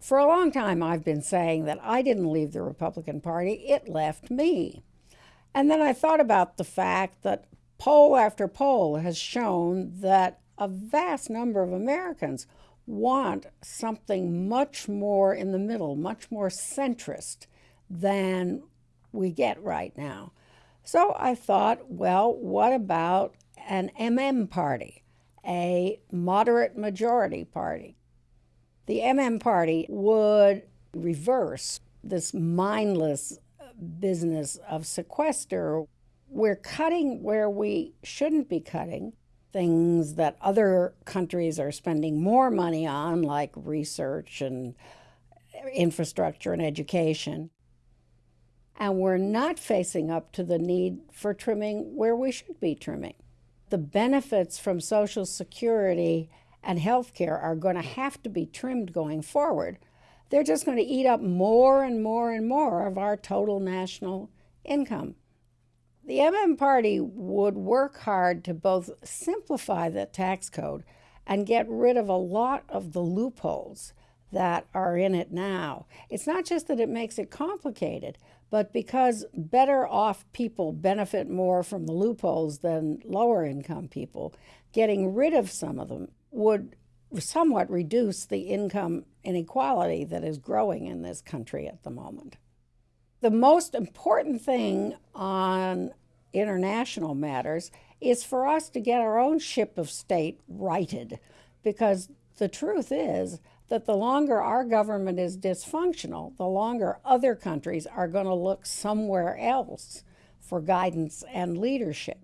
For a long time, I've been saying that I didn't leave the Republican Party, it left me. And then I thought about the fact that poll after poll has shown that a vast number of Americans want something much more in the middle, much more centrist than we get right now. So I thought, well, what about an MM party, a moderate majority party? The MM party would reverse this mindless business of sequester. We're cutting where we shouldn't be cutting, things that other countries are spending more money on, like research and infrastructure and education. And we're not facing up to the need for trimming where we should be trimming. The benefits from Social Security and health care are going to have to be trimmed going forward. They're just going to eat up more and more and more of our total national income. The MM Party would work hard to both simplify the tax code and get rid of a lot of the loopholes that are in it now. It's not just that it makes it complicated, but because better off people benefit more from the loopholes than lower income people, getting rid of some of them would somewhat reduce the income inequality that is growing in this country at the moment. The most important thing on international matters is for us to get our own ship of state righted because the truth is that the longer our government is dysfunctional, the longer other countries are going to look somewhere else for guidance and leadership.